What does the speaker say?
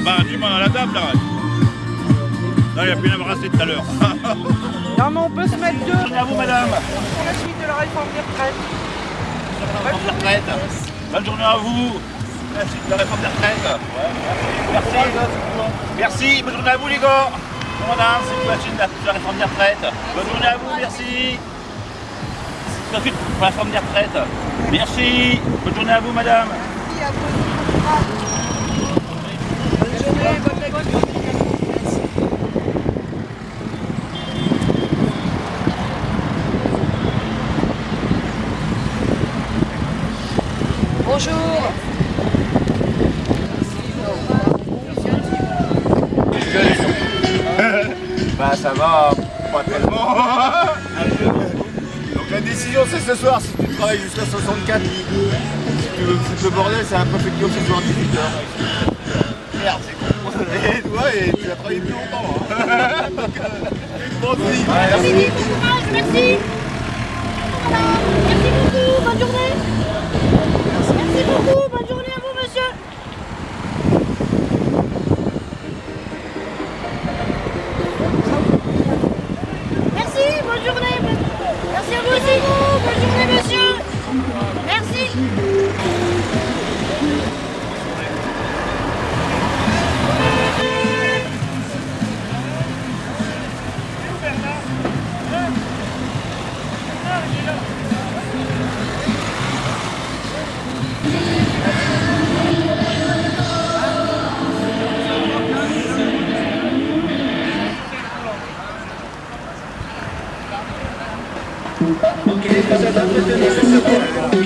Ah bah tu m'en as la table là. Non, il a pu l'embrasser tout à l'heure. Non, mais on peut se mettre deux Bonne journée à vous, madame. pour la suite de la réforme des retraites. Réforme des retraites. Bonne journée à vous. La suite de la réforme des retraites. Merci. Merci. Bonne journée à vous, les gars. Madame, c'est la suite de la- la réforme des retraites. Bonne journée à vous, merci. C'est la suite pour la réforme des retraites. Merci. Bonne journée à vous, madame. Journée, bonne lecture. Bonjour. Bah ça va, pas tellement. Donc la décision c'est ce soir, si tu travailles jusqu'à 64, si tu veux foutre le bordel, c'est un peu fait ce soir 18h. Merde, longtemps. Hein. Euh. Merci beaucoup, bonne journée. Merci beaucoup, Okay, because I love the